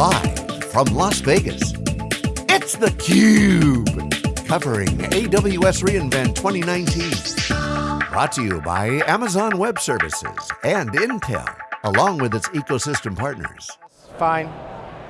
Live from Las Vegas, it's theCUBE. Covering AWS reInvent 2019. Brought to you by Amazon Web Services and Intel, along with its ecosystem partners. Fine.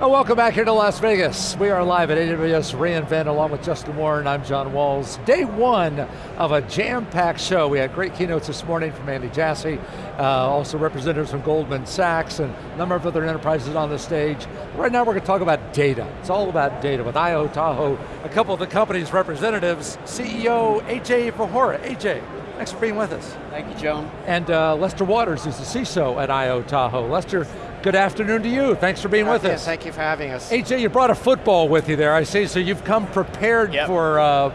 Oh, welcome back here to Las Vegas. We are live at AWS reInvent along with Justin Warren. I'm John Walls. Day one of a jam-packed show. We had great keynotes this morning from Andy Jassy, uh, also representatives from Goldman Sachs and a number of other enterprises on the stage. Right now we're going to talk about data. It's all about data with IO Tahoe, a couple of the company's representatives, CEO AJ Vohora. AJ, thanks for being with us. Thank you, John. And uh, Lester Waters, who's the CISO at IO Tahoe. Lester, Good afternoon to you. Thanks for being with yes, us. Thank you for having us. AJ, you brought a football with you there, I see, so you've come prepared yep. for... Uh,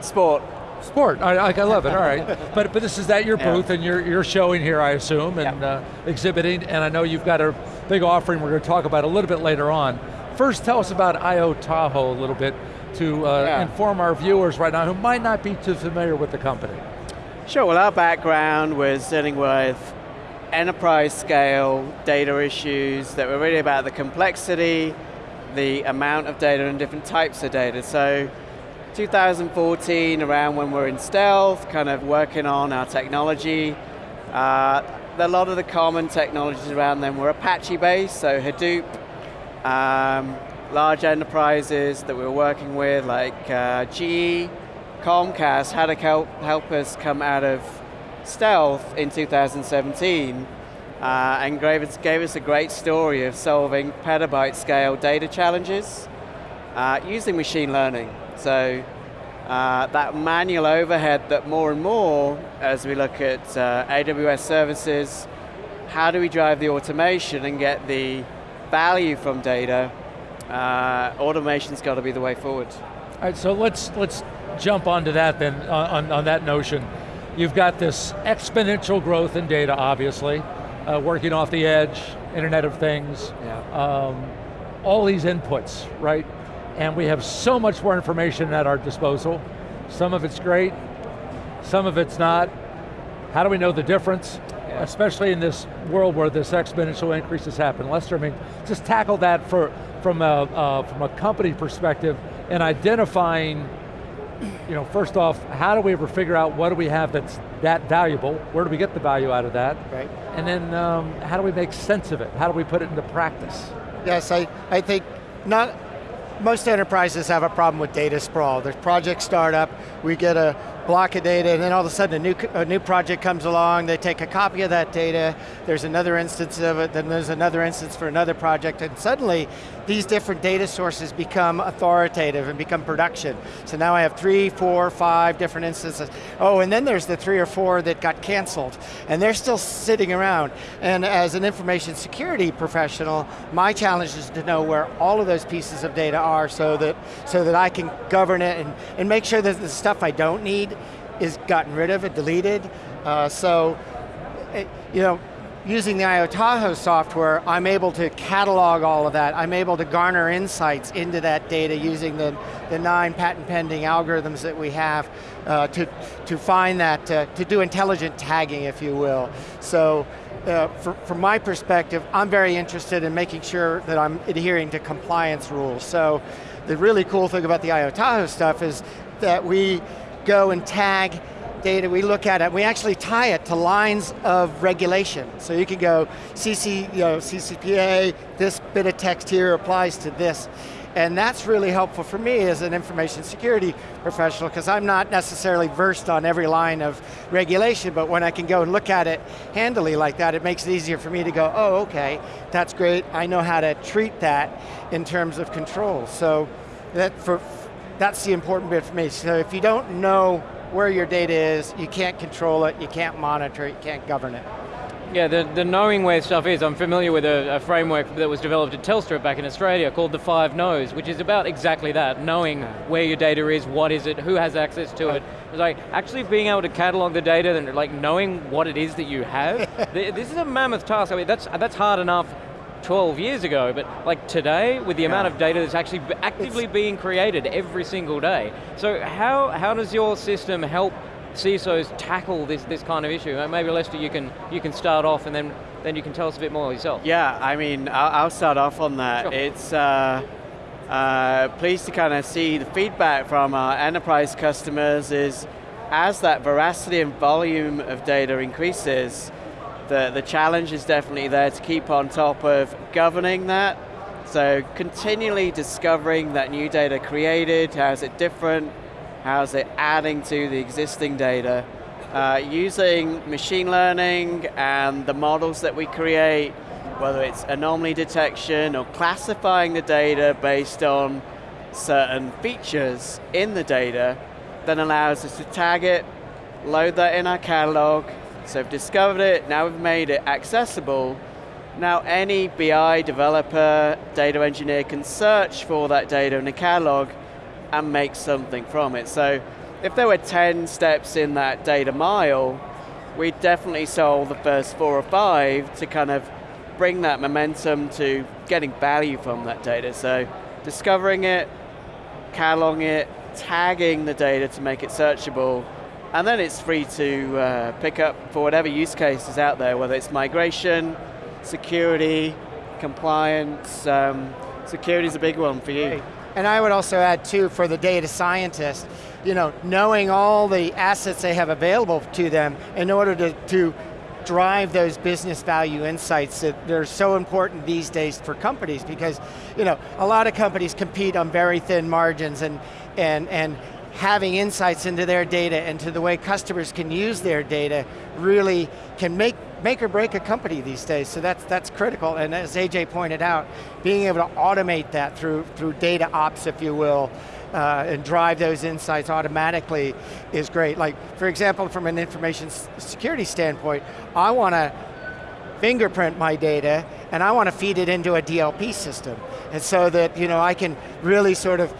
Sport. Sport, I, I, love it, all right. but but this is at your booth yeah. and you're, you're showing here, I assume, and uh, exhibiting, and I know you've got a big offering we're going to talk about a little bit later on. First, tell us about IO Tahoe a little bit to uh, yeah. inform our viewers right now who might not be too familiar with the company. Sure, well our background was dealing with enterprise scale data issues that were really about the complexity, the amount of data and different types of data. So 2014, around when we're in stealth, kind of working on our technology, uh, a lot of the common technologies around them were Apache based, so Hadoop, um, large enterprises that we were working with like uh, GE, Comcast had to help, help us come out of Stealth in 2017 uh, and gave us, gave us a great story of solving petabyte scale data challenges uh, using machine learning. So uh, that manual overhead that more and more, as we look at uh, AWS services, how do we drive the automation and get the value from data? Uh, automation's got to be the way forward. All right, so let's, let's jump onto that then, on, on that notion. You've got this exponential growth in data, obviously, uh, working off the edge, Internet of Things, yeah. um, all these inputs, right? And we have so much more information at our disposal. Some of it's great, some of it's not. How do we know the difference? Yeah. Especially in this world where this exponential increase has happened. Lester, I mean, just tackle that for, from, a, uh, from a company perspective and identifying you know, first off, how do we ever figure out what do we have that's that valuable? Where do we get the value out of that? Right. And then um, how do we make sense of it? How do we put it into practice? Yes, I, I think not, most enterprises have a problem with data sprawl. There's project startup, we get a block of data, and then all of a sudden a new, a new project comes along, they take a copy of that data, there's another instance of it, then there's another instance for another project, and suddenly these different data sources become authoritative and become production. So now I have three, four, five different instances. Oh, and then there's the three or four that got canceled, and they're still sitting around. And as an information security professional, my challenge is to know where all of those pieces of data are so that, so that I can govern it and, and make sure that the stuff I don't need is gotten rid of and deleted. Uh, so, it, you know, using the IO Tahoe software, I'm able to catalog all of that. I'm able to garner insights into that data using the, the nine patent pending algorithms that we have uh, to, to find that, uh, to do intelligent tagging, if you will. So, uh, for, from my perspective, I'm very interested in making sure that I'm adhering to compliance rules. So, the really cool thing about the IO Tahoe stuff is that we go and tag data, we look at it, we actually tie it to lines of regulation. So you can go CC, you know, CCPA, this bit of text here applies to this. And that's really helpful for me as an information security professional because I'm not necessarily versed on every line of regulation, but when I can go and look at it handily like that, it makes it easier for me to go, oh, okay, that's great. I know how to treat that in terms of control. So that for, that's the important bit for me. So if you don't know where your data is, you can't control it, you can't monitor it, you can't govern it. Yeah, the, the knowing where stuff is, I'm familiar with a, a, framework that was developed at Telstra back in Australia called the Five Knows, which is about exactly that, knowing where your data is, what is it, who has access to it. It's like actually being able to catalog the data and like knowing what it is that you have. this is a mammoth task. I mean, that's, that's hard enough 12 years ago, but like today, with the yeah. amount of data that's actually actively it's, being created every single day. So how, how does your system help CISOs tackle this, this kind of issue? Maybe Lester, you can, you can start off and then, then you can tell us a bit more yourself. Yeah, I mean, I'll, I'll start off on that. Sure. It's uh, uh, pleased to kind of see the feedback from our enterprise customers is as that veracity and volume of data increases, the, the challenge is definitely there to keep on top of governing that. So continually discovering that new data created, how is it different, how is it adding to the existing data. Uh, using machine learning and the models that we create, whether it's anomaly detection or classifying the data based on certain features in the data, then allows us to tag it, load that in our catalog, so we've discovered it, now we've made it accessible, now any BI developer, data engineer can search for that data in the catalog and make something from it. So if there were 10 steps in that data mile, we definitely solve the first four or five to kind of bring that momentum to getting value from that data. So discovering it, cataloging it, tagging the data to make it searchable, and then it's free to uh, pick up for whatever use case is out there, whether it's migration, security, compliance. Um, security is a big one for you. And I would also add too, for the data scientist, you know, knowing all the assets they have available to them in order to, to drive those business value insights that they're so important these days for companies because, you know, a lot of companies compete on very thin margins and, and, and having insights into their data and to the way customers can use their data really can make, make or break a company these days. So that's, that's critical, and as AJ pointed out, being able to automate that through, through data ops, if you will, uh, and drive those insights automatically is great. Like, for example, from an information security standpoint, I want to fingerprint my data and I want to feed it into a DLP system. And so that you know, I can really sort of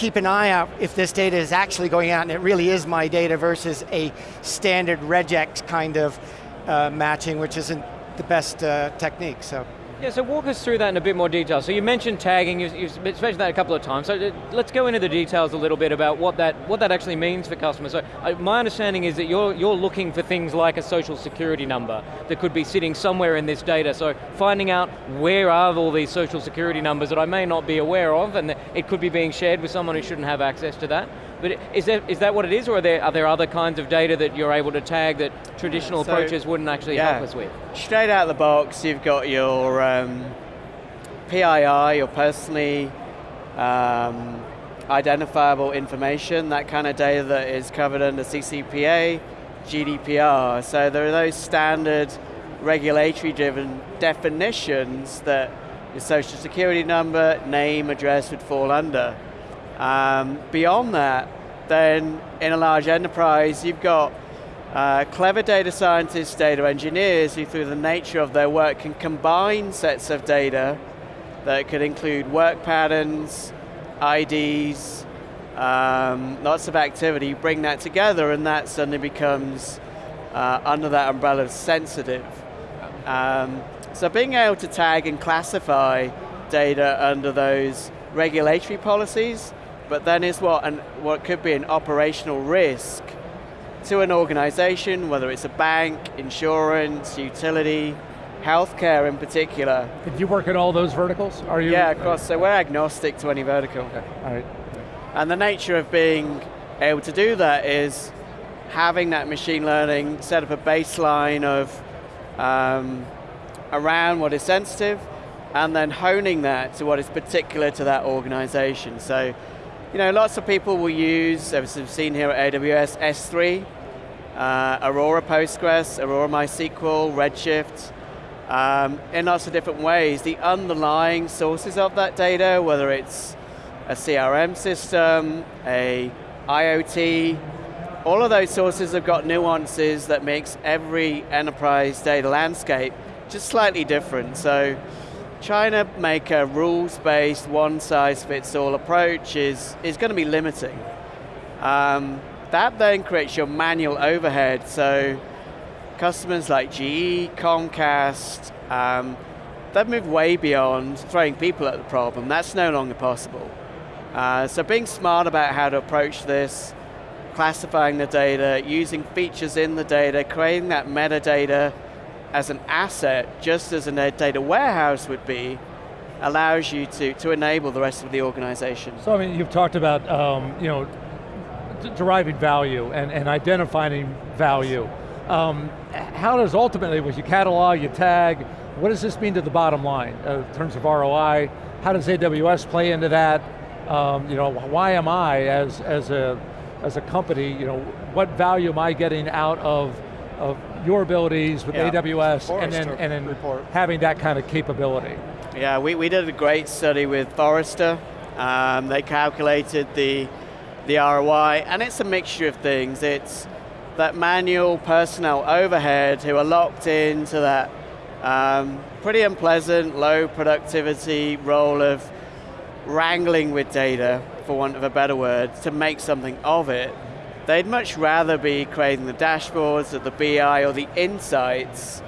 keep an eye out if this data is actually going out and it really is my data versus a standard regex kind of uh, matching, which isn't the best uh, technique, so. Yeah, so walk us through that in a bit more detail. So you mentioned tagging, you've, you've mentioned that a couple of times, so uh, let's go into the details a little bit about what that, what that actually means for customers. So uh, my understanding is that you're, you're looking for things like a social security number that could be sitting somewhere in this data, so finding out where are all these social security numbers that I may not be aware of, and it could be being shared with someone who shouldn't have access to that. But is, there, is that what it is, or are there, are there other kinds of data that you're able to tag that traditional So, approaches wouldn't actually yeah. help us with? Straight out of the box, you've got your um, PII, your personally um, identifiable information, that kind of data that is covered under CCPA, GDPR. So there are those standard regulatory driven definitions that your social security number, name, address would fall under. Um, beyond that, then in a large enterprise, you've got uh, clever data scientists, data engineers who through the nature of their work can combine sets of data that could include work patterns, IDs, um, lots of activity, bring that together and that suddenly becomes uh, under that umbrella sensitive. Um, so being able to tag and classify data under those regulatory policies, but then is what, an, what could be an operational risk to an organization, whether it's a bank, insurance, utility, healthcare in particular. Did you work in all those verticals? Are you? Yeah, of course, so we're agnostic to any vertical. Okay, all right. And the nature of being able to do that is having that machine learning set up a baseline of um, around what is sensitive and then honing that to what is particular to that organization. So, you know, lots of people will use, as we've seen here at AWS, S3, uh, Aurora Postgres, Aurora MySQL, Redshift, um, in lots of different ways. The underlying sources of that data, whether it's a CRM system, a IoT, all of those sources have got nuances that makes every enterprise data landscape just slightly different. So trying to make a rules-based, one-size-fits-all approach is, is going to be limiting. Um, that then creates your manual overhead, so customers like GE, Comcast, um, they've moved way beyond throwing people at the problem. That's no longer possible. Uh, so being smart about how to approach this, classifying the data, using features in the data, creating that metadata as an asset, just as a data warehouse would be, allows you to, to enable the rest of the organization. So I mean, you've talked about um, you know, deriving value and, and identifying value. Um, how does ultimately, with you catalog, you tag, what does this mean to the bottom line uh, in terms of ROI? How does AWS play into that? Um, you know, why am I, as, as, a, as a company, you know, what value am I getting out of, of your abilities with yeah. AWS and then, and then having that kind of capability? Yeah, we, we did a great study with Forrester. Um, they calculated the, the ROI, and it's a mixture of things. It's that manual personnel overhead who are locked into that um, pretty unpleasant, low productivity role of wrangling with data, for want of a better word, to make something of it. They'd much rather be creating the dashboards or the BI or the insights.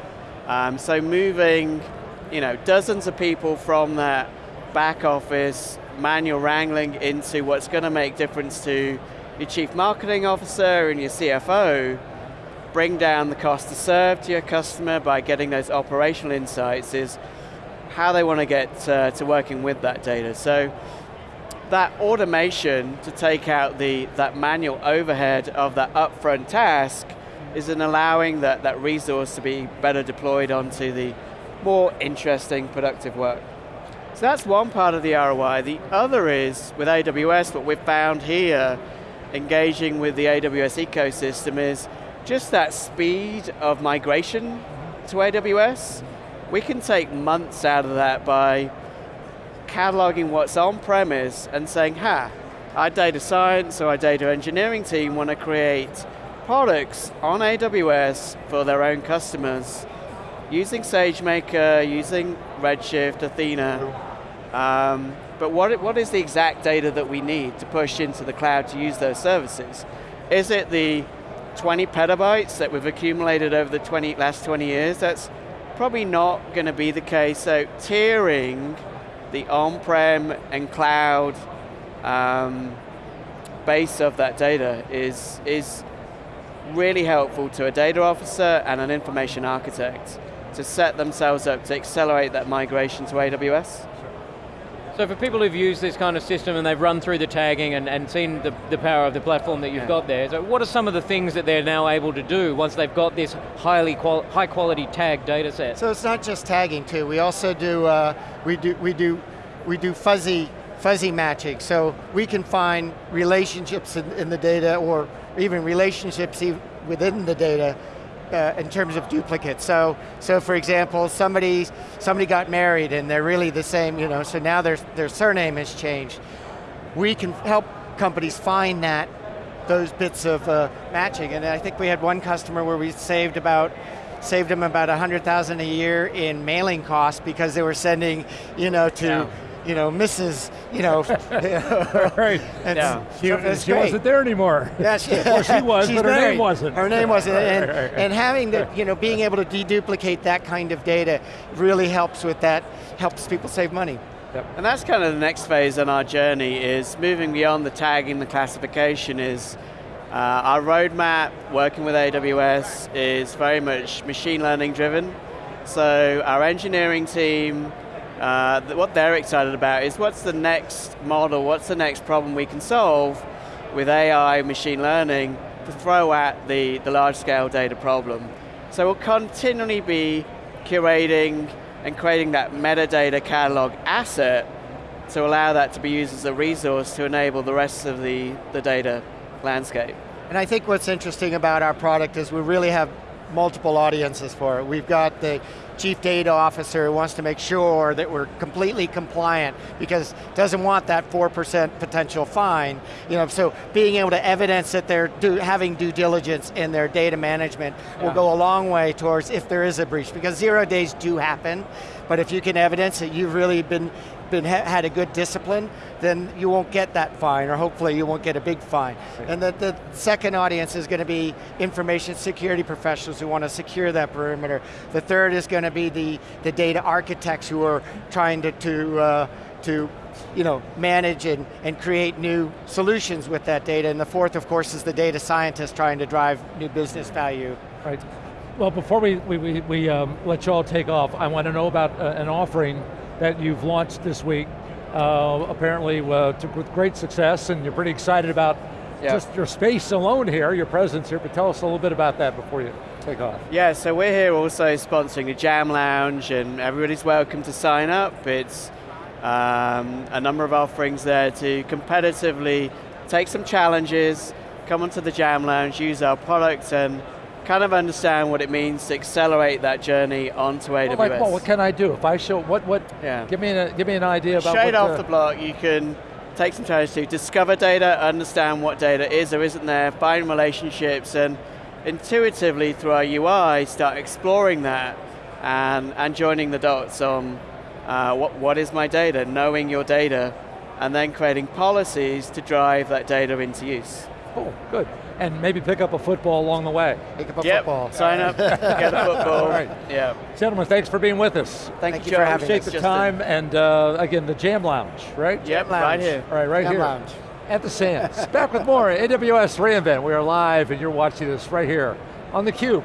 Um, so moving you know, dozens of people from that back office manual wrangling into what's going to make difference to your chief marketing officer and your CFO, bring down the cost to serve to your customer by getting those operational insights is how they want to get uh, to working with that data. So that automation to take out the that manual overhead of that upfront task is in allowing that, that resource to be better deployed onto the more interesting, productive work. So that's one part of the ROI. The other is, with AWS, what we've found here, engaging with the AWS ecosystem is just that speed of migration to AWS. We can take months out of that by cataloging what's on-premise and saying, ha, our data science or our data engineering team want to create products on AWS for their own customers using SageMaker, using Redshift, Athena, um, but what, what is the exact data that we need to push into the cloud to use those services? Is it the 20 petabytes that we've accumulated over the 20, last 20 years? That's probably not going to be the case. So tiering the on-prem and cloud um, base of that data is, is really helpful to a data officer and an information architect to set themselves up to accelerate that migration to AWS. So for people who've used this kind of system and they've run through the tagging and, and seen the, the power of the platform that you've yeah. got there, so what are some of the things that they're now able to do once they've got this highly qual high quality tag data set? So it's not just tagging too, we also do, uh, we do, we do, we do fuzzy, fuzzy matching. So we can find relationships in, in the data or even relationships within the data uh, in terms of duplicates. So, so for example, somebody somebody got married and they're really the same, you know. So now their their surname has changed. We can help companies find that those bits of uh, matching. And I think we had one customer where we saved about saved them about 100,000 a year in mailing costs because they were sending, you know, to yeah you know, Mrs. You know, right? And yeah. she, so she wasn't there anymore. Yeah, she, well, she was, but her married. name wasn't. Her name wasn't, and, and having the, you know, being able to deduplicate that kind of data really helps with that. Helps people save money. Yep. And that's kind of the next phase in our journey is moving beyond the tagging, the classification is uh, our roadmap, working with AWS, is very much machine learning driven. So our engineering team uh, what they're excited about is what's the next model, what's the next problem we can solve with AI, machine learning, to throw at the, the large scale data problem. So we'll continually be curating and creating that metadata catalog asset to allow that to be used as a resource to enable the rest of the, the data landscape. And I think what's interesting about our product is we really have multiple audiences for it. We've got the chief data officer who wants to make sure that we're completely compliant because doesn't want that 4% potential fine. You know, so being able to evidence that they're do, having due diligence in their data management yeah. will go a long way towards if there is a breach because zero days do happen, but if you can evidence that you've really been been had a good discipline, then you won't get that fine, or hopefully you won't get a big fine. Right. And the, the second audience is going to be information security professionals who want to secure that perimeter. The third is going to be the, the data architects who are trying to, to uh, to you know, manage and, and create new solutions with that data. And the fourth, of course, is the data scientist trying to drive new business value. Right. Well, before we, we, we, we um, let you all take off, I want to know about uh, an offering that you've launched this week, uh, apparently uh, to, with great success, and you're pretty excited about Yeah. just your space alone here, your presence here, but tell us a little bit about that before you take off. Yeah, so we're here also sponsoring the Jam Lounge, and everybody's welcome to sign up. It's um, a number of offerings there to competitively take some challenges, come onto the Jam Lounge, use our products, and kind of understand what it means to accelerate that journey onto AWS. Well, like, well, what can I do? If I show, what, what, Yeah. give me, an, give me an idea about Straight off uh, the block, you can take some time to discover data, understand what data is or isn't there, find relationships, and intuitively through our UI, start exploring that and, and joining the dots on uh, what, what is my data, knowing your data, and then creating policies to drive that data into use. Oh, good. And maybe pick up a football along the way. Pick up a Yep, football. sign up, get a football. All right. Yeah. Gentlemen, thanks for being with us. Thank, Thank you, you for John. having Appreciate us. the Justin. time, and uh, again, the Jam Lounge, right? Yep, Lounge. right here. All right, right Jam here. Lounge. At the Sands. Back with more AWS reInvent. We are live, and you're watching this right here on theCUBE.